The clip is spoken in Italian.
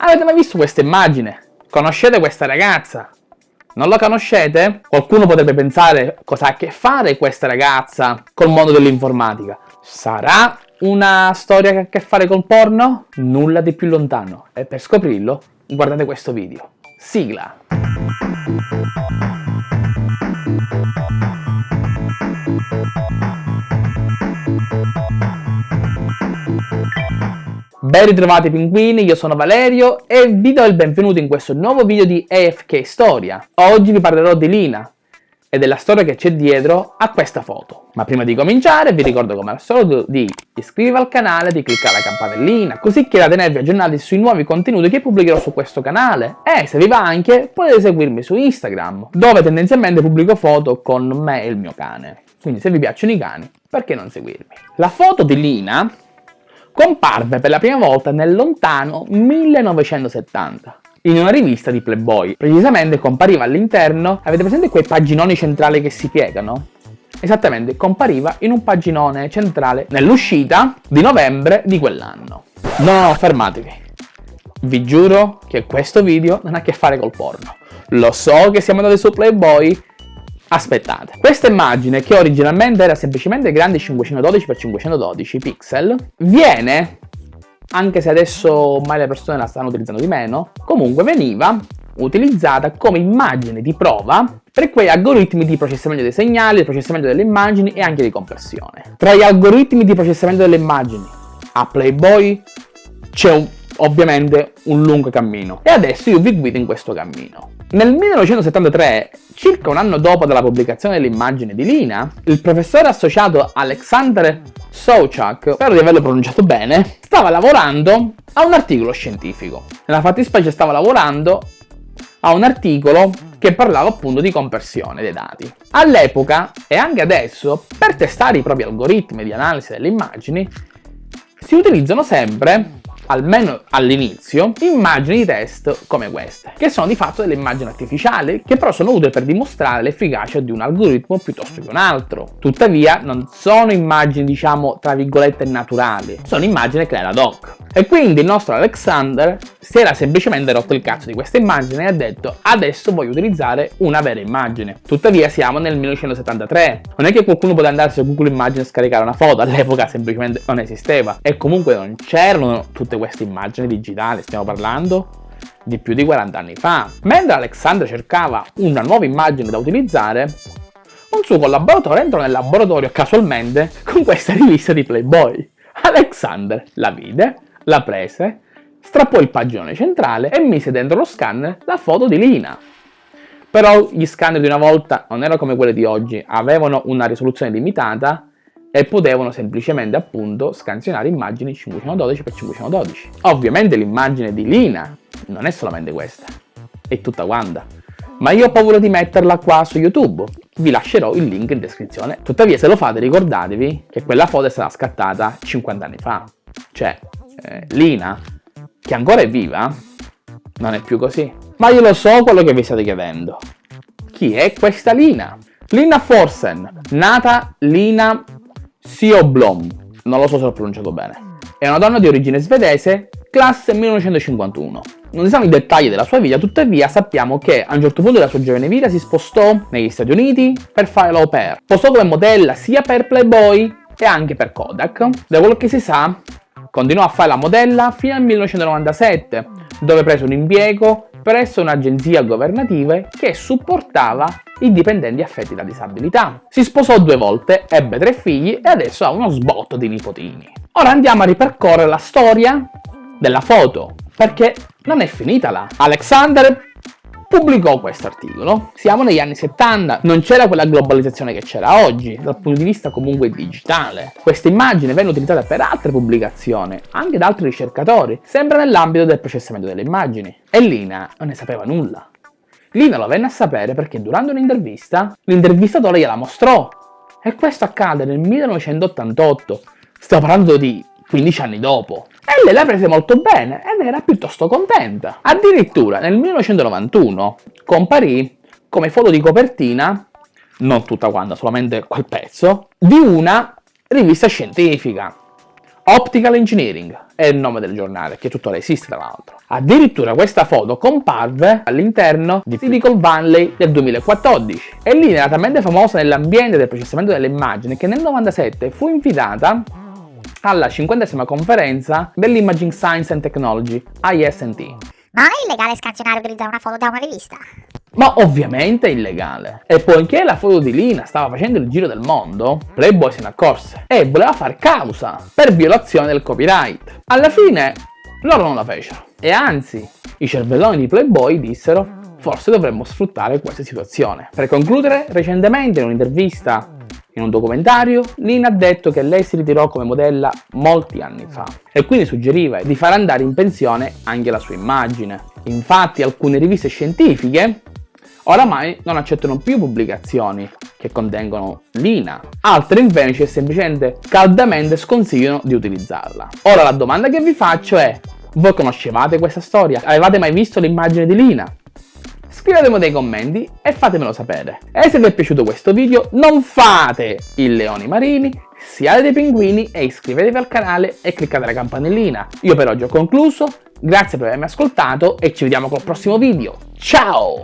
Avete mai visto questa immagine? Conoscete questa ragazza? Non la conoscete? Qualcuno potrebbe pensare cosa ha a che fare questa ragazza col mondo dell'informatica. Sarà una storia che ha a che fare col porno? Nulla di più lontano. E per scoprirlo, guardate questo video. Sigla! Ben ritrovati pinguini, io sono Valerio e vi do il benvenuto in questo nuovo video di AFK Storia. Oggi vi parlerò di Lina e della storia che c'è dietro a questa foto. Ma prima di cominciare vi ricordo come al solito di iscrivervi al canale, di cliccare la campanellina, così che da tenervi aggiornati sui nuovi contenuti che pubblicherò su questo canale. E se vi va anche potete seguirmi su Instagram, dove tendenzialmente pubblico foto con me e il mio cane. Quindi se vi piacciono i cani, perché non seguirmi? La foto di Lina comparve per la prima volta nel lontano 1970 in una rivista di Playboy. Precisamente compariva all'interno, avete presente quei paginoni centrali che si piegano? Esattamente, compariva in un paginone centrale nell'uscita di novembre di quell'anno. No, no, fermatevi. Vi giuro che questo video non ha a che fare col porno. Lo so che siamo andati su Playboy Aspettate, questa immagine che originalmente era semplicemente grande 512x512 pixel viene, anche se adesso ormai le persone la stanno utilizzando di meno, comunque veniva utilizzata come immagine di prova per quei algoritmi di processamento dei segnali, di processamento delle immagini e anche di compressione. Tra gli algoritmi di processamento delle immagini a Playboy c'è ovviamente un lungo cammino e adesso io vi guido in questo cammino. Nel 1973, circa un anno dopo dalla pubblicazione dell'immagine di Lina, il professore associato Alexander Souchak, spero di averlo pronunciato bene, stava lavorando a un articolo scientifico. Nella fattispecie stava lavorando a un articolo che parlava appunto di compressione dei dati. All'epoca, e anche adesso, per testare i propri algoritmi di analisi delle immagini, si utilizzano sempre almeno all'inizio, immagini di test come queste, che sono di fatto delle immagini artificiali, che però sono utili per dimostrare l'efficacia di un algoritmo piuttosto che un altro. Tuttavia non sono immagini diciamo tra virgolette naturali, sono immagini create ad hoc. E quindi il nostro Alexander si era semplicemente rotto il cazzo di questa immagine e ha detto adesso voglio utilizzare una vera immagine. Tuttavia siamo nel 1973, non è che qualcuno poteva andare su Google Immagine e scaricare una foto, all'epoca semplicemente non esisteva e comunque non c'erano tutte queste immagini digitali, stiamo parlando di più di 40 anni fa. Mentre Alexander cercava una nuova immagine da utilizzare, un suo collaboratore entrò nel laboratorio casualmente con questa rivista di Playboy. Alexander la vide, la prese, strappò il paginone centrale e mise dentro lo scanner la foto di Lina. Però gli scanner di una volta non erano come quelli di oggi, avevano una risoluzione limitata e potevano semplicemente appunto scansionare immagini 512x512. Ovviamente l'immagine di Lina non è solamente questa, è tutta quanta. Ma io ho paura di metterla qua su YouTube, vi lascerò il link in descrizione. Tuttavia se lo fate ricordatevi che quella foto è stata scattata 50 anni fa. Cioè, eh, Lina, che ancora è viva, non è più così. Ma io lo so quello che vi state chiedendo. Chi è questa Lina? Lina Forsen, nata Lina Sioblom, non lo so se l'ho pronunciato bene. È una donna di origine svedese, classe 1951. Non si sanno i dettagli della sua vita, tuttavia sappiamo che a un certo punto della sua giovane vita si spostò negli Stati Uniti per fare l'au pair. Postò come modella sia per Playboy e anche per Kodak. Da quello che si sa, continuò a fare la modella fino al 1997, dove prese un impiego presso un'agenzia governativa che supportava i dipendenti affetti da disabilità. Si sposò due volte, ebbe tre figli e adesso ha uno sbotto di nipotini. Ora andiamo a ripercorrere la storia della foto, perché non è finita là. Alexander pubblicò questo articolo. Siamo negli anni 70, non c'era quella globalizzazione che c'era oggi, dal punto di vista comunque digitale. Questa immagine venne utilizzata per altre pubblicazioni, anche da altri ricercatori, sempre nell'ambito del processamento delle immagini. E Lina non ne sapeva nulla. Lina lo venne a sapere perché durante un'intervista, l'intervistatore gliela mostrò. E questo accade nel 1988. Stiamo parlando di 15 anni dopo. E lei la prese molto bene ed era piuttosto contenta. Addirittura nel 1991 comparì come foto di copertina, non tutta quanta, solamente quel pezzo, di una rivista scientifica. Optical Engineering è il nome del giornale, che tuttora esiste tra l'altro. Addirittura questa foto comparve all'interno di Silicon Valley del 2014 e lì era talmente famosa nell'ambiente del processamento delle immagini che nel 97 fu invitata alla 50 conferenza dell'Imaging Science and Technology, IST. Ma è illegale scansionare e utilizzare una foto da una rivista? Ma ovviamente è illegale. E poiché la foto di Lina stava facendo il giro del mondo, Playboy se ne accorse e voleva far causa per violazione del copyright. Alla fine loro non la fecero. E anzi, i cervelloni di Playboy dissero forse dovremmo sfruttare questa situazione. Per concludere, recentemente in un'intervista in un documentario, Lina ha detto che lei si ritirò come modella molti anni fa e quindi suggeriva di far andare in pensione anche la sua immagine. Infatti alcune riviste scientifiche oramai non accettano più pubblicazioni che contengono Lina, altre invece semplicemente caldamente sconsigliano di utilizzarla. Ora la domanda che vi faccio è, voi conoscevate questa storia? Avevate mai visto l'immagine di Lina? Scrivetemi nei commenti e fatemelo sapere. E se vi è piaciuto questo video non fate il leoni marini, siate dei pinguini e iscrivetevi al canale e cliccate la campanellina. Io per oggi ho concluso, grazie per avermi ascoltato e ci vediamo col prossimo video. Ciao!